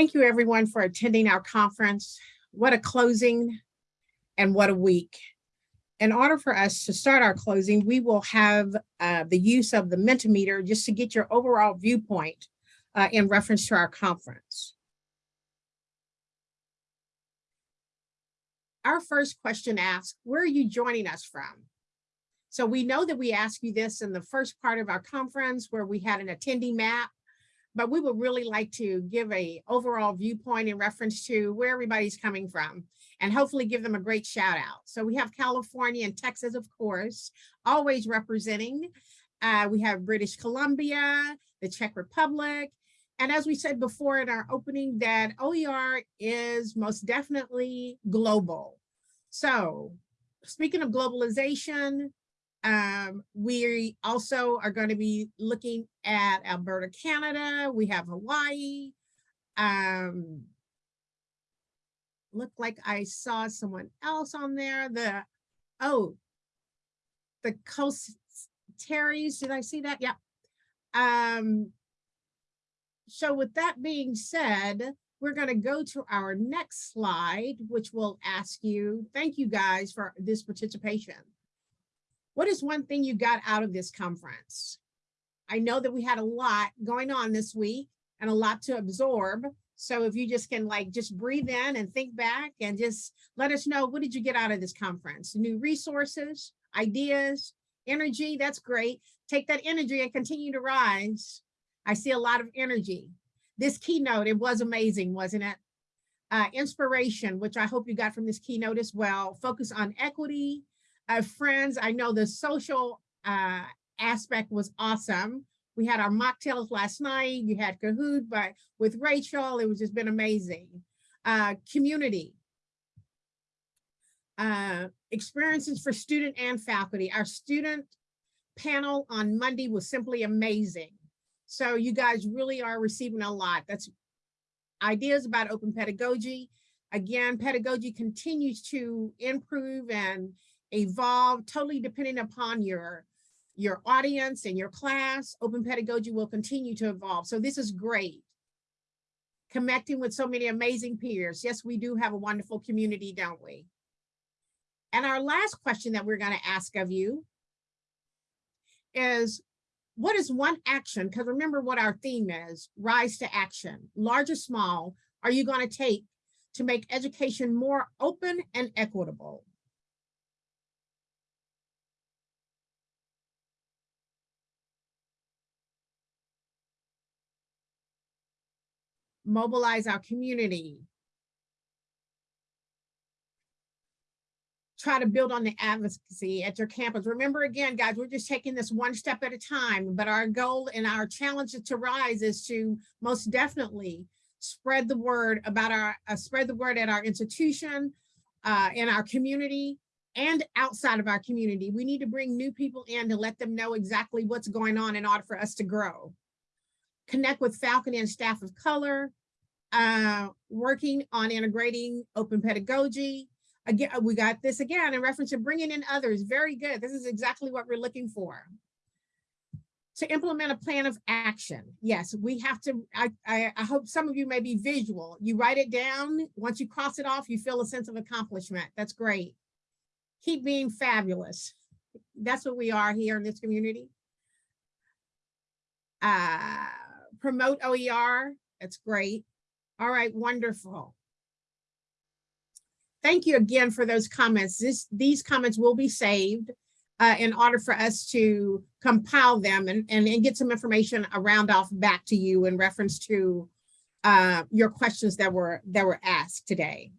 Thank you everyone for attending our conference. What a closing and what a week. In order for us to start our closing, we will have uh, the use of the Mentimeter just to get your overall viewpoint uh, in reference to our conference. Our first question asks, where are you joining us from? So we know that we asked you this in the first part of our conference where we had an attendee map, but we would really like to give a overall viewpoint in reference to where everybody's coming from and hopefully give them a great shout out. So we have California and Texas, of course, always representing. Uh, we have British Columbia, the Czech Republic, and as we said before in our opening, that OER is most definitely global. So speaking of globalization, um, we also are going to be looking at Alberta, Canada. We have Hawaii. Um, look like I saw someone else on there. The, oh, the Coast Terry's, did I see that? Yeah. Um, so with that being said, we're going to go to our next slide, which will ask you, thank you guys for this participation. What is one thing you got out of this conference? I know that we had a lot going on this week and a lot to absorb. So if you just can like just breathe in and think back and just let us know, what did you get out of this conference? New resources, ideas, energy, that's great. Take that energy and continue to rise. I see a lot of energy. This keynote, it was amazing, wasn't it? Uh, inspiration, which I hope you got from this keynote as well. Focus on equity. Uh, friends, I know the social uh, aspect was awesome. We had our mocktails last night. You had Kahoot, but with Rachel, it was just been amazing. Uh, community. Uh, experiences for student and faculty. Our student panel on Monday was simply amazing. So you guys really are receiving a lot. That's ideas about open pedagogy. Again, pedagogy continues to improve and evolve totally depending upon your your audience and your class. Open pedagogy will continue to evolve. So this is great. Connecting with so many amazing peers. Yes, we do have a wonderful community, don't we? And our last question that we're going to ask of you is what is one action? Because remember what our theme is, rise to action, large or small, are you going to take to make education more open and equitable? Mobilize our community, try to build on the advocacy at your campus. Remember again, guys, we're just taking this one step at a time, but our goal and our challenge to rise is to most definitely spread the word about our, uh, spread the word at our institution, uh, in our community, and outside of our community. We need to bring new people in to let them know exactly what's going on in order for us to grow. Connect with faculty and staff of color, uh, working on integrating open pedagogy, again, we got this again in reference to bringing in others. Very good. This is exactly what we're looking for. To implement a plan of action. Yes, we have to, I, I, I hope some of you may be visual. You write it down. Once you cross it off, you feel a sense of accomplishment. That's great. Keep being fabulous. That's what we are here in this community. Uh, promote OER. That's great. All right, wonderful. Thank you again for those comments. This, these comments will be saved uh, in order for us to compile them and, and, and, get some information around off back to you in reference to uh, your questions that were that were asked today.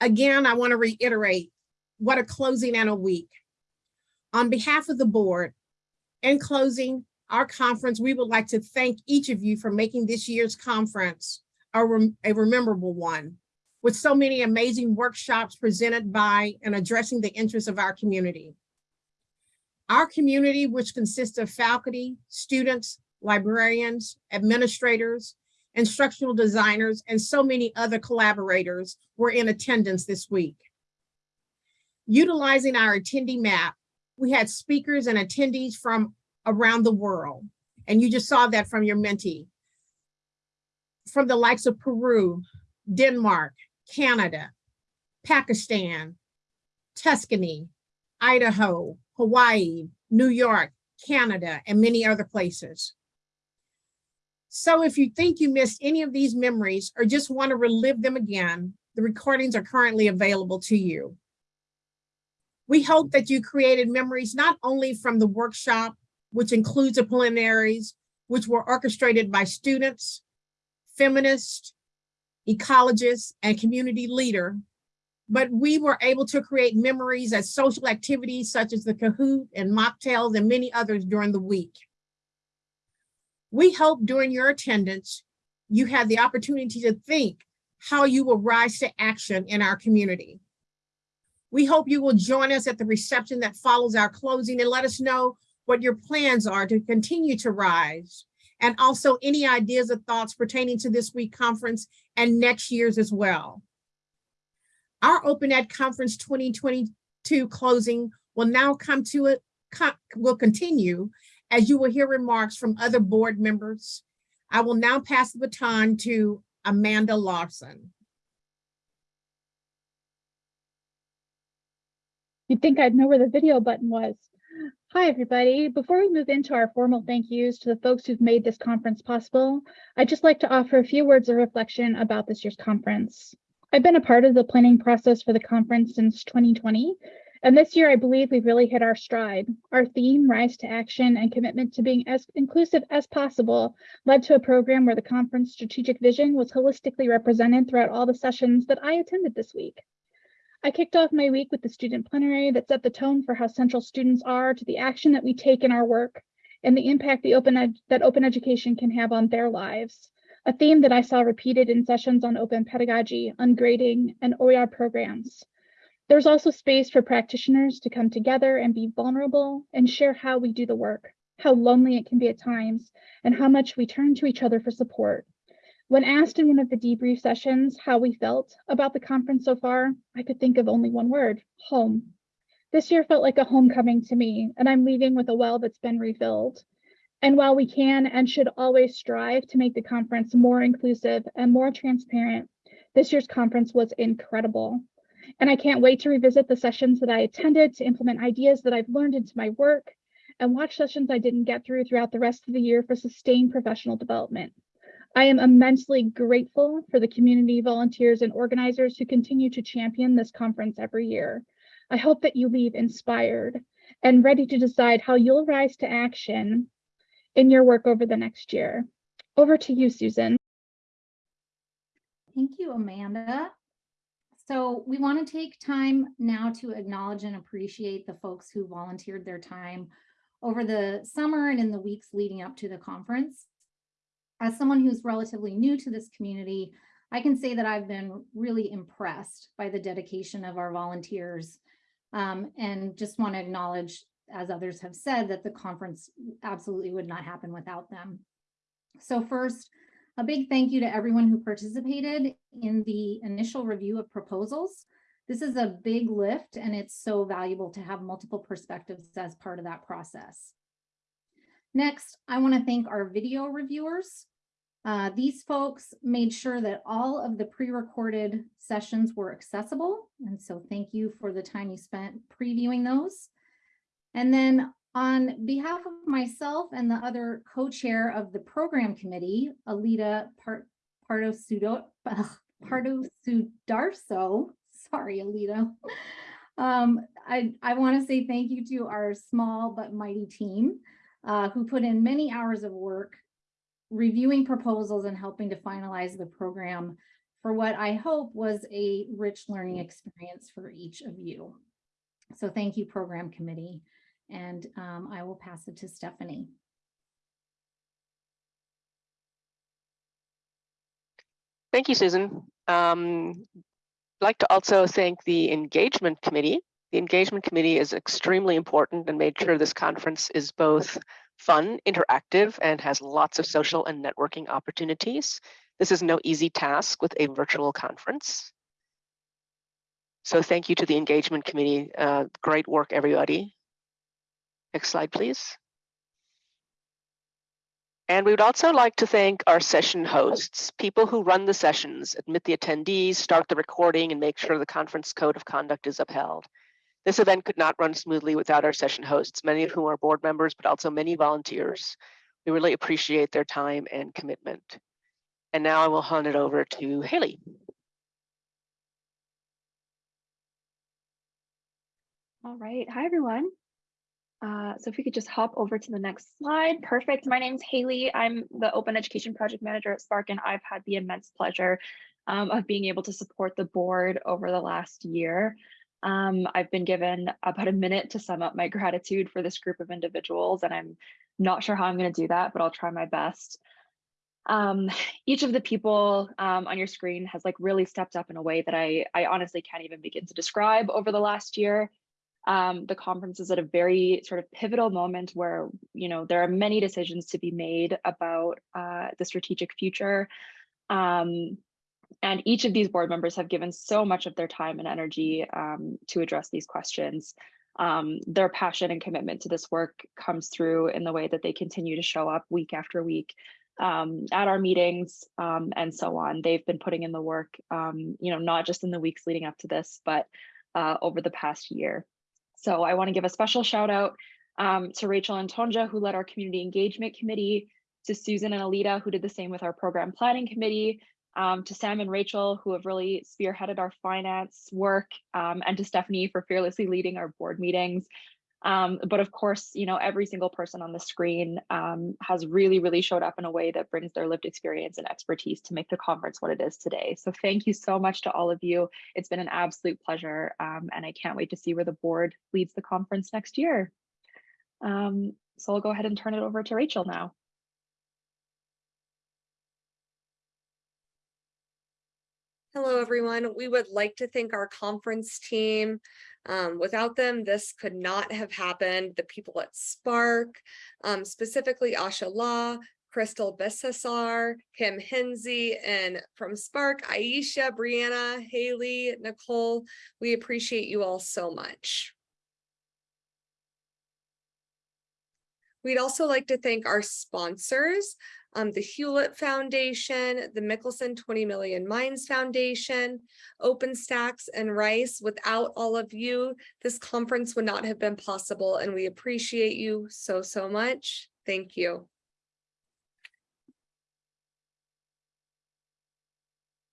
Again, I want to reiterate what a closing and a week. On behalf of the board, in closing, our conference, we would like to thank each of you for making this year's conference a, rem a rememberable one with so many amazing workshops presented by and addressing the interests of our community. Our community, which consists of faculty, students, librarians, administrators, instructional designers, and so many other collaborators were in attendance this week. Utilizing our attendee map, we had speakers and attendees from around the world. And you just saw that from your Menti. From the likes of Peru, Denmark, Canada, Pakistan, Tuscany, Idaho, Hawaii, New York, Canada, and many other places. So if you think you missed any of these memories or just want to relive them again, the recordings are currently available to you. We hope that you created memories not only from the workshop, which includes the plenaries, which were orchestrated by students, feminists, ecologists, and community leader, but we were able to create memories at social activities such as the Kahoot and mocktails and many others during the week. We hope during your attendance, you had the opportunity to think how you will rise to action in our community. We hope you will join us at the reception that follows our closing and let us know what your plans are to continue to rise and also any ideas or thoughts pertaining to this week conference and next year's as well. Our Open Ed Conference 2022 closing will now come to it, will continue as you will hear remarks from other board members. I will now pass the baton to Amanda Larson. You'd think I'd know where the video button was. Hi, everybody. Before we move into our formal thank yous to the folks who've made this conference possible, I'd just like to offer a few words of reflection about this year's conference. I've been a part of the planning process for the conference since 2020, and this year I believe we've really hit our stride. Our theme, Rise to Action, and commitment to being as inclusive as possible led to a program where the conference strategic vision was holistically represented throughout all the sessions that I attended this week. I kicked off my week with the student plenary that set the tone for how central students are to the action that we take in our work and the impact the open that open education can have on their lives a theme that I saw repeated in sessions on open pedagogy, ungrading, and OER programs. There's also space for practitioners to come together and be vulnerable and share how we do the work, how lonely it can be at times, and how much we turn to each other for support. When asked in one of the debrief sessions how we felt about the conference so far, I could think of only one word, home. This year felt like a homecoming to me, and I'm leaving with a well that's been refilled. And while we can and should always strive to make the conference more inclusive and more transparent, this year's conference was incredible. And I can't wait to revisit the sessions that I attended to implement ideas that I've learned into my work and watch sessions I didn't get through throughout the rest of the year for sustained professional development. I am immensely grateful for the community volunteers and organizers who continue to champion this conference every year. I hope that you leave inspired and ready to decide how you'll rise to action in your work over the next year. Over to you, Susan. Thank you, Amanda. So we want to take time now to acknowledge and appreciate the folks who volunteered their time over the summer and in the weeks leading up to the conference. As someone who's relatively new to this community, I can say that I've been really impressed by the dedication of our volunteers um, and just want to acknowledge as others have said, that the conference absolutely would not happen without them. So first, a big thank you to everyone who participated in the initial review of proposals. This is a big lift and it's so valuable to have multiple perspectives as part of that process. Next, I want to thank our video reviewers. Uh, these folks made sure that all of the pre-recorded sessions were accessible. And so thank you for the time you spent previewing those. And then on behalf of myself and the other co-chair of the program committee, Alita Sudo, Pardo Sudarso, sorry, Alita. Um, I, I want to say thank you to our small but mighty team uh, who put in many hours of work reviewing proposals and helping to finalize the program for what I hope was a rich learning experience for each of you. So thank you, program committee and um, I will pass it to Stephanie. Thank you, Susan. Um, I'd like to also thank the engagement committee. The engagement committee is extremely important and made sure this conference is both fun, interactive, and has lots of social and networking opportunities. This is no easy task with a virtual conference. So thank you to the engagement committee. Uh, great work, everybody. Next slide, please. And we would also like to thank our session hosts, people who run the sessions, admit the attendees, start the recording, and make sure the conference code of conduct is upheld. This event could not run smoothly without our session hosts, many of whom are board members, but also many volunteers. We really appreciate their time and commitment. And now I will hand it over to Haley. All right. Hi, everyone. Uh, so if we could just hop over to the next slide. Perfect. My name's Haley. I'm the Open Education Project Manager at SPARC, and I've had the immense pleasure um, of being able to support the board over the last year. Um, I've been given about a minute to sum up my gratitude for this group of individuals, and I'm not sure how I'm going to do that, but I'll try my best. Um, each of the people um, on your screen has like really stepped up in a way that I, I honestly can't even begin to describe over the last year. Um, the conference is at a very sort of pivotal moment where, you know, there are many decisions to be made about uh, the strategic future. Um, and each of these board members have given so much of their time and energy um, to address these questions. Um, their passion and commitment to this work comes through in the way that they continue to show up week after week um, at our meetings um, and so on. They've been putting in the work, um, you know, not just in the weeks leading up to this, but uh, over the past year. So I want to give a special shout out um, to Rachel and Tonja, who led our community engagement committee, to Susan and Alita, who did the same with our program planning committee, um, to Sam and Rachel, who have really spearheaded our finance work, um, and to Stephanie for fearlessly leading our board meetings. Um, but of course, you know, every single person on the screen um, has really, really showed up in a way that brings their lived experience and expertise to make the conference what it is today. So thank you so much to all of you. It's been an absolute pleasure, um, and I can't wait to see where the board leads the conference next year. Um, so I'll go ahead and turn it over to Rachel now. Hello, everyone. We would like to thank our conference team. Um, without them, this could not have happened. The people at SPARC, um, specifically Asha Law, Crystal Bessasar, Kim Hinsey, and from SPARC, Aisha, Brianna, Haley, Nicole. We appreciate you all so much. We'd also like to thank our sponsors, um, the Hewlett Foundation, the Michelson 20 Million Minds Foundation, OpenStax and Rice. Without all of you, this conference would not have been possible and we appreciate you so, so much. Thank you.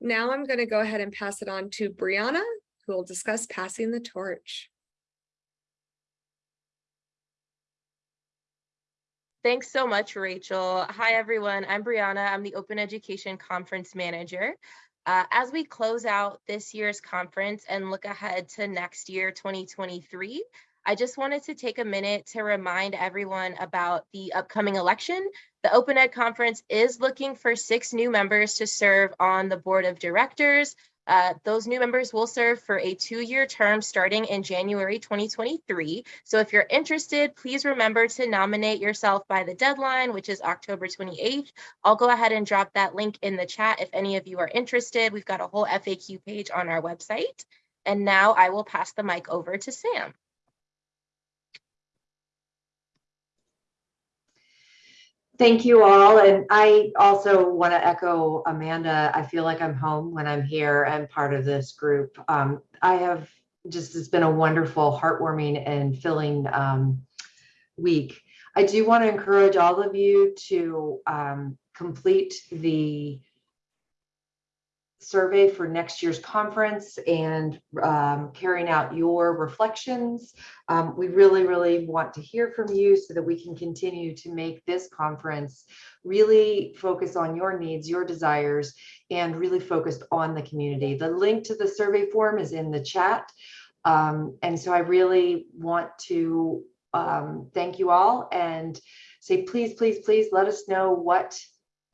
Now I'm going to go ahead and pass it on to Brianna, who will discuss passing the torch. Thanks so much, Rachel. Hi, everyone. I'm Brianna. I'm the Open Education Conference Manager. Uh, as we close out this year's conference and look ahead to next year, 2023, I just wanted to take a minute to remind everyone about the upcoming election. The Open Ed Conference is looking for six new members to serve on the board of directors. Uh, those new members will serve for a two-year term starting in January 2023. So if you're interested, please remember to nominate yourself by the deadline, which is October 28th. I'll go ahead and drop that link in the chat if any of you are interested. We've got a whole FAQ page on our website. And now I will pass the mic over to Sam. Thank you all. And I also want to echo Amanda. I feel like I'm home when I'm here and part of this group. Um, I have just, it's been a wonderful, heartwarming and filling um, week. I do want to encourage all of you to um, complete the survey for next year's conference and um, carrying out your reflections. Um, we really, really want to hear from you so that we can continue to make this conference really focus on your needs, your desires, and really focused on the community. The link to the survey form is in the chat. Um, and so I really want to um, thank you all and say, please, please, please let us know what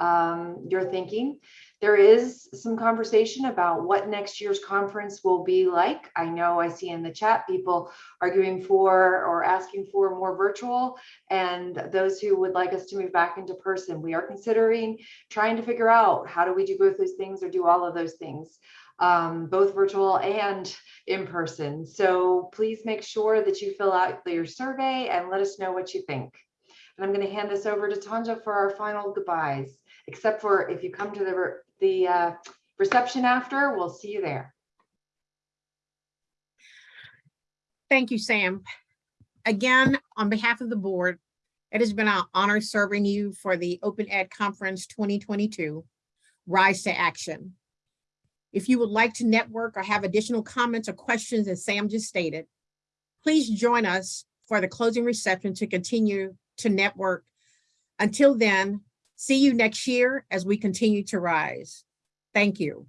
um, you're thinking. There is some conversation about what next year's conference will be like. I know I see in the chat people arguing for or asking for more virtual and those who would like us to move back into person. We are considering trying to figure out how do we do both those things or do all of those things. Um, both virtual and in person. So please make sure that you fill out your survey and let us know what you think. And I'm going to hand this over to Tanja for our final goodbyes, except for if you come to the, the uh, reception after, we'll see you there. Thank you, Sam. Again, on behalf of the board, it has been an honor serving you for the Open Ed Conference 2022, Rise to Action. If you would like to network or have additional comments or questions, as Sam just stated, please join us for the closing reception to continue to network. Until then, see you next year as we continue to rise. Thank you.